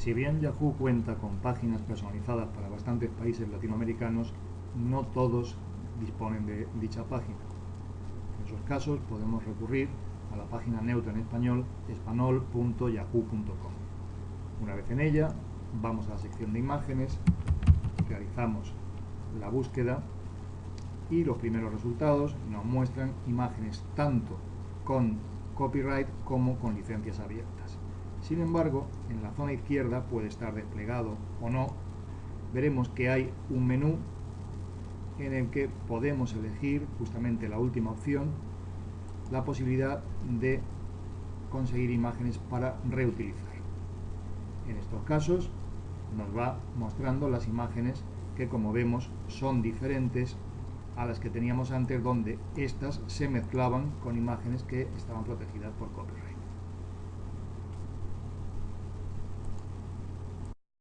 Si bien Yahoo cuenta con páginas personalizadas para bastantes países latinoamericanos, no todos disponen de dicha página. En esos casos podemos recurrir a la página neutra en español espanol.yahoo.com. Una vez en ella, vamos a la sección de imágenes, realizamos la búsqueda y los primeros resultados nos muestran imágenes tanto con copyright como con licencias abiertas. Sin embargo, en la zona izquierda puede estar desplegado o no, veremos que hay un menú en el que podemos elegir justamente la última opción, la posibilidad de conseguir imágenes para reutilizar. En estos casos nos va mostrando las imágenes que como vemos son diferentes a las que teníamos antes donde estas se mezclaban con imágenes que estaban protegidas por copyright.